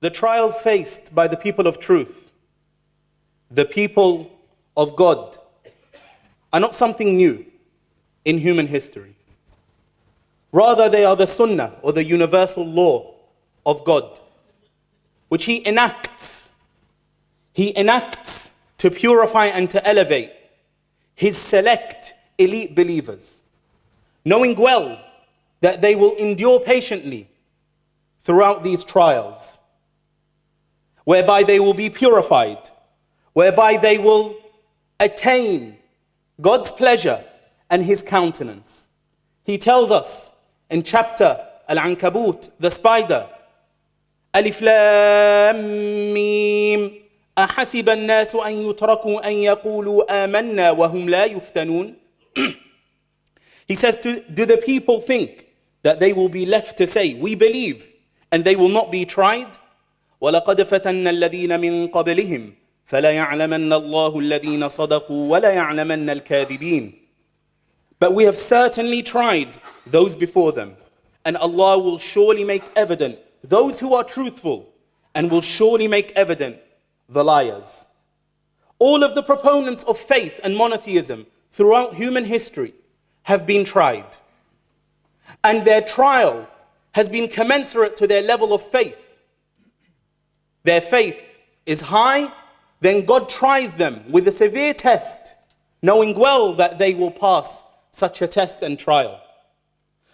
The trials faced by the people of truth, the people of God, are not something new in human history. Rather, they are the sunnah or the universal law of God, which He enacts. He enacts to purify and to elevate His select elite believers, knowing well that they will endure patiently throughout these trials whereby they will be purified, whereby they will attain God's pleasure and His countenance. He tells us in chapter Al-Ankabut, the spider, ألف لام ميم أحسب الناس أن يتركوا أن يقولوا آمنا وهم لا يفتنون He says, do, do the people think that they will be left to say, we believe, and they will not be tried? ولقد فتنا الذين من قبلهم فلا يعلمن الله الذين صدقوا ولا يعلمن الكاذبين But we have certainly tried those before them and Allah will surely make evident those who are truthful and will surely make evident the liars. All of the proponents of faith and monotheism throughout human history have been tried. And their trial has been commensurate to their level of faith their faith is high, then God tries them with a severe test, knowing well that they will pass such a test and trial.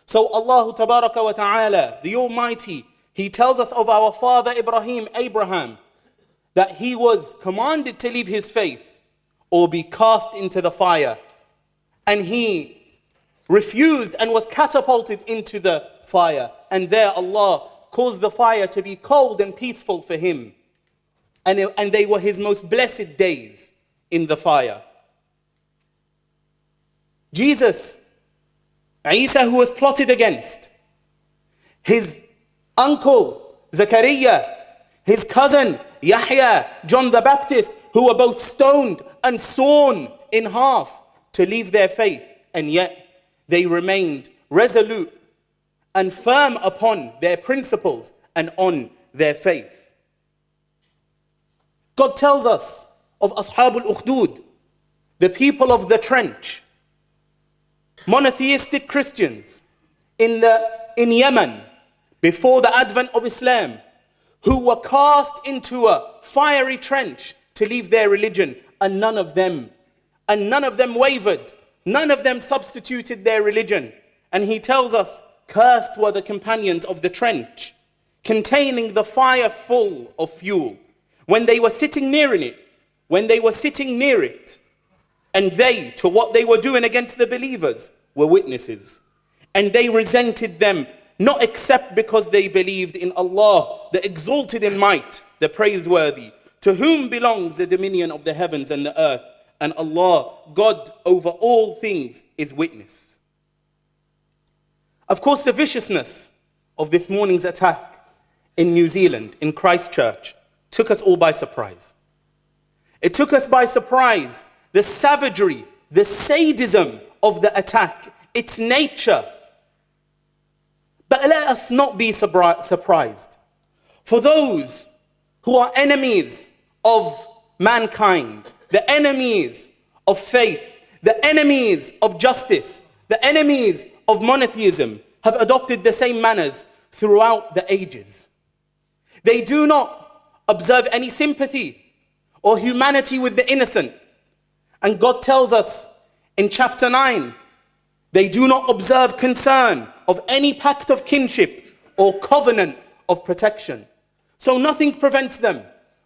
So Allah Tabaraka wa Ta'ala, the Almighty, He tells us of our father Ibrahim, Abraham, that he was commanded to leave his faith or be cast into the fire. And he refused and was catapulted into the fire. And there Allah caused the fire to be cold and peaceful for him. And, it, and they were his most blessed days in the fire. Jesus, Isa, who was plotted against, his uncle, Zachariah, his cousin, Yahya, John the Baptist, who were both stoned and sawn in half to leave their faith, and yet they remained resolute and firm upon their principles and on their faith. God tells us of Ashab al-Ukhdud, the people of the trench, monotheistic Christians in, the, in Yemen before the advent of Islam, who were cast into a fiery trench to leave their religion, and none of them, and none of them wavered, none of them substituted their religion. And he tells us Cursed were the companions of the trench, containing the fire full of fuel. When they were sitting near in it, when they were sitting near it, and they, to what they were doing against the believers, were witnesses. And they resented them, not except because they believed in Allah, the exalted in might, the praiseworthy, to whom belongs the dominion of the heavens and the earth. And Allah, God over all things, is witness. Of course, the viciousness of this morning's attack in New Zealand, in Christchurch, took us all by surprise. It took us by surprise the savagery, the sadism of the attack, its nature. But let us not be surprised. For those who are enemies of mankind, the enemies of faith, the enemies of justice, the enemies of monotheism have adopted the same manners throughout the ages. They do not observe any sympathy or humanity with the innocent. And God tells us in chapter 9, they do not observe concern of any pact of kinship or covenant of protection. So nothing prevents them.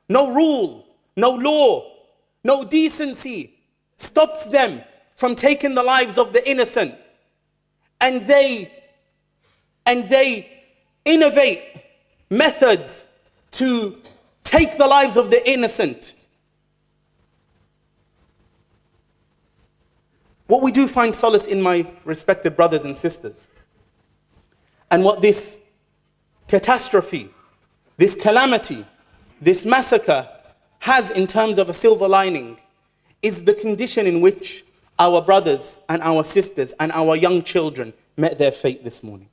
No rule, no law, no decency stops them from taking the lives of the innocent and they and they innovate methods to take the lives of the innocent. What we do find solace in my respected brothers and sisters, and what this catastrophe, this calamity, this massacre has in terms of a silver lining is the condition in which our brothers and our sisters and our young children met their fate this morning.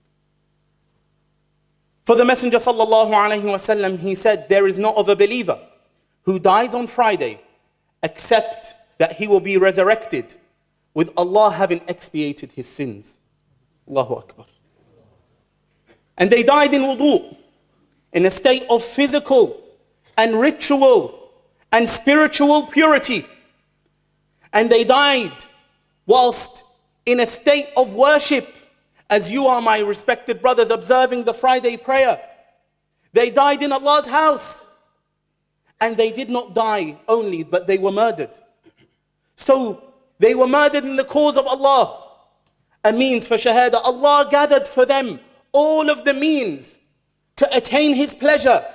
For the Messenger sallallahu alaihi wasallam, he said, there is not of a believer who dies on Friday except that he will be resurrected with Allah having expiated his sins. Allahu Akbar. And they died in wudu, in a state of physical and ritual and spiritual purity. And they died whilst in a state of worship, as you are, my respected brothers, observing the Friday prayer. They died in Allah's house. And they did not die only, but they were murdered. So they were murdered in the cause of Allah. A means for Shahada. Allah gathered for them all of the means to attain His pleasure,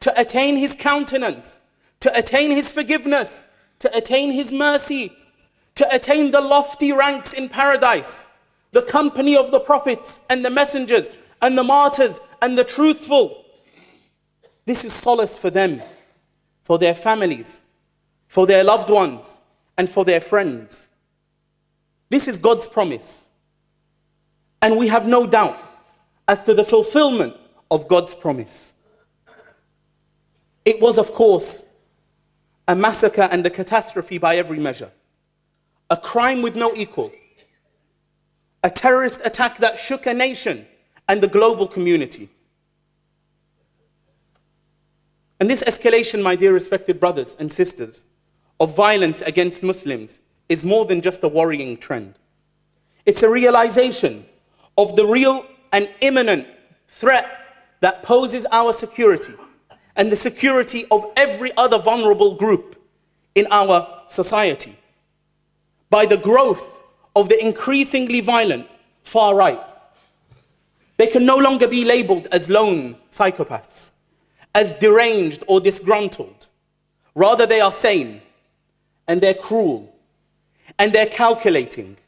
to attain His countenance, to attain His forgiveness, to attain His mercy, to attain the lofty ranks in paradise, the company of the prophets and the messengers and the martyrs and the truthful. This is solace for them, for their families, for their loved ones, and for their friends. This is God's promise. And we have no doubt as to the fulfillment of God's promise. It was, of course, a massacre and a catastrophe by every measure, a crime with no equal, a terrorist attack that shook a nation and the global community. And this escalation, my dear respected brothers and sisters, of violence against Muslims is more than just a worrying trend. It's a realization of the real and imminent threat that poses our security and the security of every other vulnerable group in our society by the growth of the increasingly violent far right. They can no longer be labeled as lone psychopaths, as deranged or disgruntled. Rather, they are sane and they're cruel and they're calculating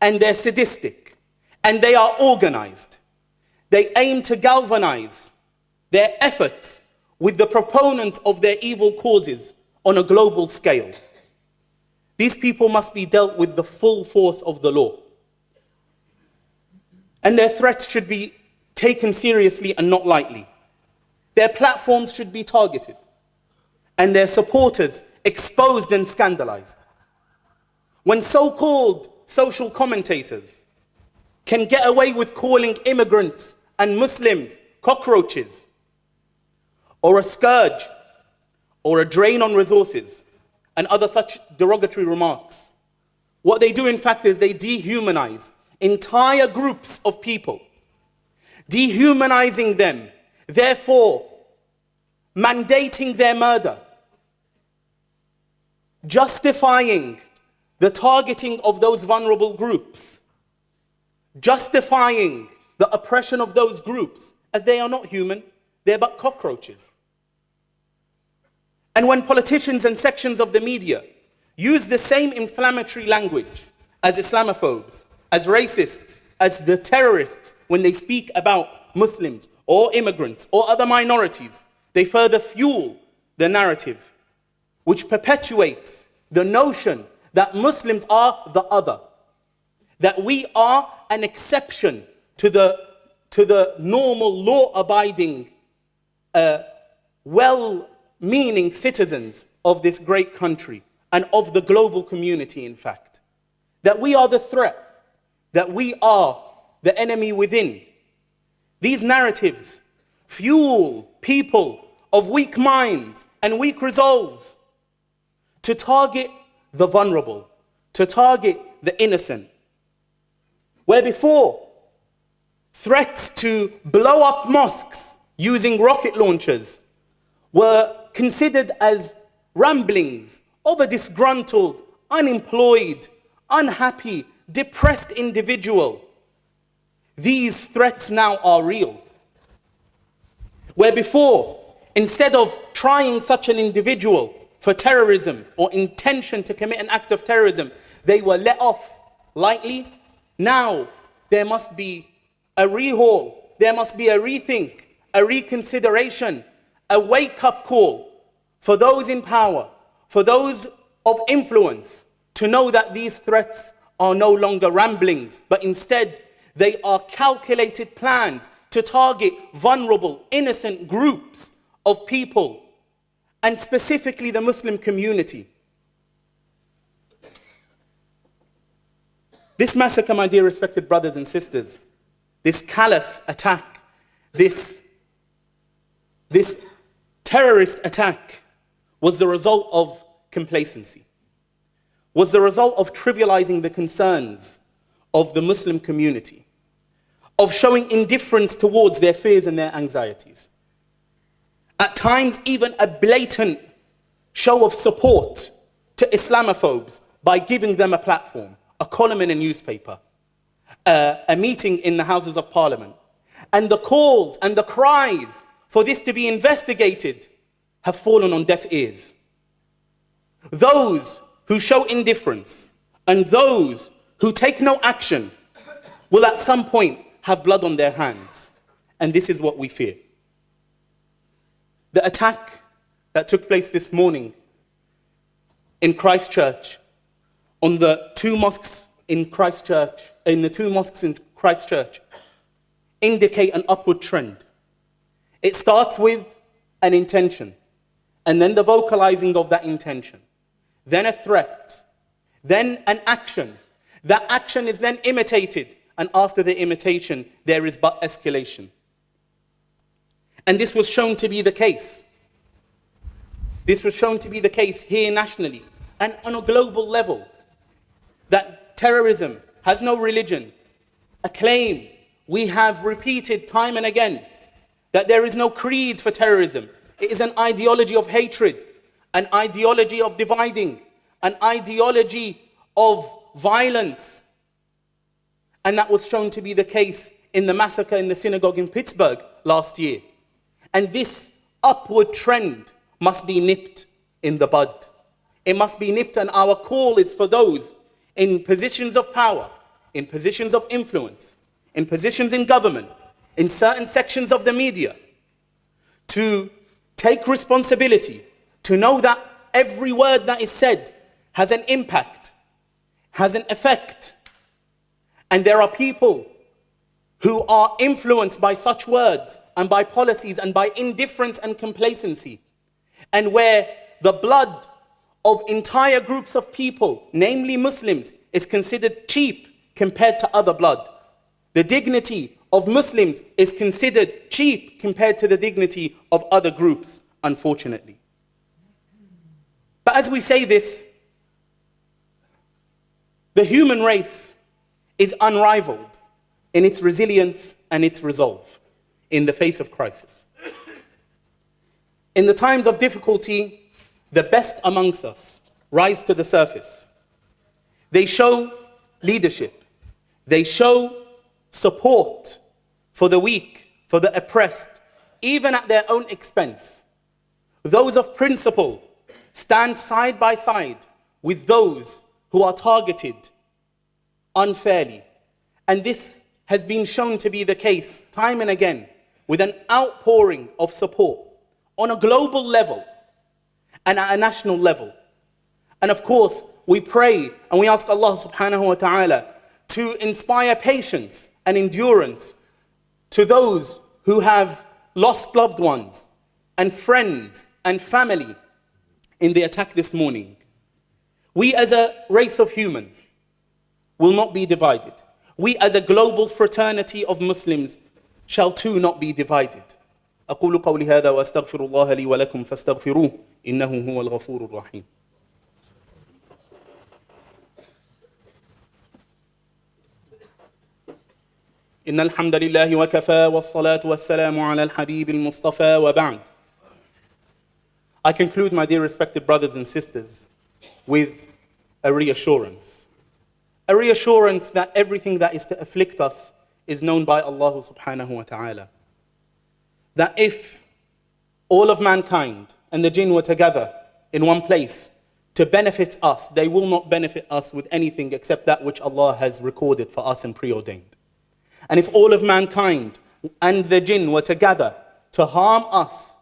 and they're sadistic and they are organized. They aim to galvanize their efforts with the proponents of their evil causes on a global scale. These people must be dealt with the full force of the law. And their threats should be taken seriously and not lightly. Their platforms should be targeted and their supporters exposed and scandalized. When so called social commentators can get away with calling immigrants and Muslims cockroaches, or a scourge, or a drain on resources, and other such derogatory remarks, what they do, in fact, is they dehumanize entire groups of people, dehumanizing them, therefore mandating their murder, justifying the targeting of those vulnerable groups, justifying the oppression of those groups as they are not human, they're but cockroaches. And when politicians and sections of the media use the same inflammatory language as Islamophobes, as racists, as the terrorists when they speak about Muslims or immigrants or other minorities, they further fuel the narrative which perpetuates the notion that Muslims are the other, that we are an exception to the, to the normal law-abiding, uh, well-meaning citizens of this great country and of the global community, in fact. That we are the threat, that we are the enemy within. These narratives fuel people of weak minds and weak resolves to target the vulnerable, to target the innocent. Where before, threats to blow up mosques using rocket launchers were considered as ramblings of a disgruntled, unemployed, unhappy, depressed individual. These threats now are real. Where before, instead of trying such an individual for terrorism or intention to commit an act of terrorism, they were let off lightly. Now there must be a rehaul, there must be a rethink, a reconsideration, a wake up call for those in power, for those of influence, to know that these threats are no longer ramblings, but instead they are calculated plans to target vulnerable, innocent groups of people, and specifically the Muslim community. This massacre, my dear respected brothers and sisters, this callous attack, this, this terrorist attack was the result of complacency, was the result of trivializing the concerns of the Muslim community, of showing indifference towards their fears and their anxieties. At times, even a blatant show of support to Islamophobes by giving them a platform, a column in a newspaper, uh, a meeting in the Houses of Parliament. And the calls and the cries for this to be investigated have fallen on deaf ears. Those who show indifference and those who take no action will at some point have blood on their hands. And this is what we fear. The attack that took place this morning in Christchurch on the two mosques in Christchurch, in the two mosques in Christchurch, indicate an upward trend. It starts with an intention, and then the vocalizing of that intention, then a threat, then an action. That action is then imitated, and after the imitation, there is but escalation. And this was shown to be the case. This was shown to be the case here nationally and on a global level. That terrorism has no religion, a claim we have repeated time and again that there is no creed for terrorism. It is an ideology of hatred, an ideology of dividing, an ideology of violence. And that was shown to be the case in the massacre in the synagogue in Pittsburgh last year. And this upward trend must be nipped in the bud. It must be nipped, and our call is for those in positions of power, in positions of influence, in positions in government, in certain sections of the media, to take responsibility, to know that every word that is said has an impact, has an effect. And there are people who are influenced by such words and by policies and by indifference and complacency, and where the blood of entire groups of people, namely Muslims, is considered cheap compared to other blood. The dignity of Muslims is considered cheap compared to the dignity of other groups, unfortunately. But as we say this, the human race is unrivaled in its resilience and its resolve in the face of crisis. In the times of difficulty, the best amongst us rise to the surface. They show leadership. They show support for the weak, for the oppressed, even at their own expense. Those of principle stand side by side with those who are targeted unfairly. And this has been shown to be the case time and again with an outpouring of support on a global level and at a national level. And of course, we pray and we ask Allah subhanahu wa ta'ala to inspire patience and endurance to those who have lost loved ones and friends and family in the attack this morning. We as a race of humans will not be divided. We as a global fraternity of Muslims shall too not be divided. أقول قولي هذا وأستغفر الله لي ولكم فاستغفروه إنه هو الغفور الرحيم إن الحمد لله وكفى والصلاة والسلام على الحبيب المصطفى وبعد I conclude, my dear respected brothers and sisters, with a reassurance. A reassurance that everything that is to afflict us is known by Allah subhanahu wa ta'ala. That if all of mankind and the jinn were together in one place to benefit us, they will not benefit us with anything except that which Allah has recorded for us and preordained. And if all of mankind and the jinn were together to harm us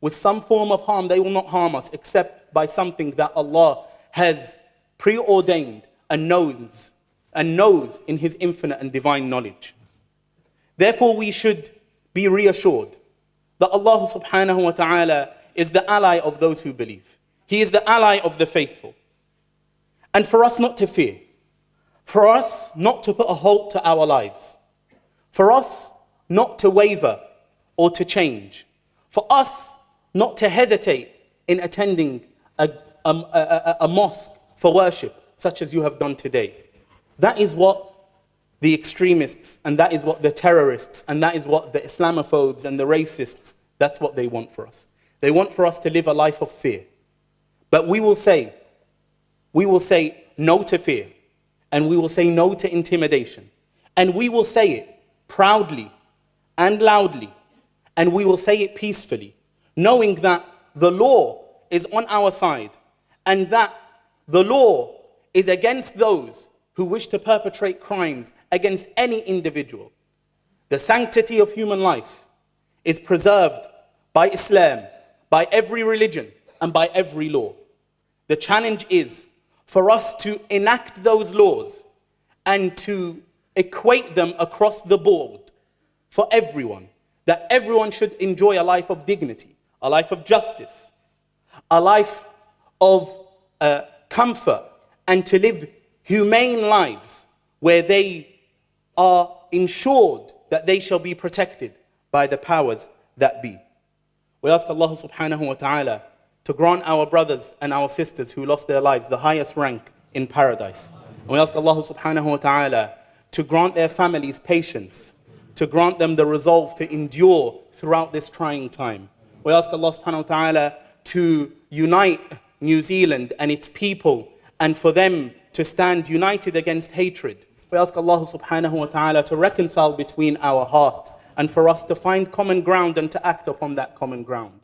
with some form of harm, they will not harm us except by something that Allah has preordained and knows, and knows in His infinite and divine knowledge. Therefore, we should be reassured that Allah subhanahu wa ta'ala is the ally of those who believe. He is the ally of the faithful. And for us not to fear, for us not to put a halt to our lives, for us not to waver or to change, for us not to hesitate in attending a, a, a, a, mosque for worship, such as you have done today. That is what the extremists, and that is what the terrorists, and that is what the Islamophobes and the racists, that's what they want for us. They want for us to live a life of fear. But we will say, we will say no to fear, and we will say no to intimidation, and we will say it proudly and loudly, and we will say it peacefully, knowing that the law is on our side, and that the law is against those who wish to perpetrate crimes against any individual. The sanctity of human life is preserved by Islam, by every religion, and by every law. The challenge is for us to enact those laws and to equate them across the board for everyone, that everyone should enjoy a life of dignity, a life of justice, a life of uh, comfort, and to live humane lives where they are ensured that they shall be protected by the powers that be. We ask Allah subhanahu wa ta'ala to grant our brothers and our sisters who lost their lives the highest rank in paradise. And we ask Allah subhanahu wa ta'ala to grant their families patience, to grant them the resolve to endure throughout this trying time. We ask Allah subhanahu wa ta'ala to unite New Zealand and its people and for them to stand united against hatred. We ask Allah subhanahu wa ta'ala to reconcile between our hearts and for us to find common ground and to act upon that common ground.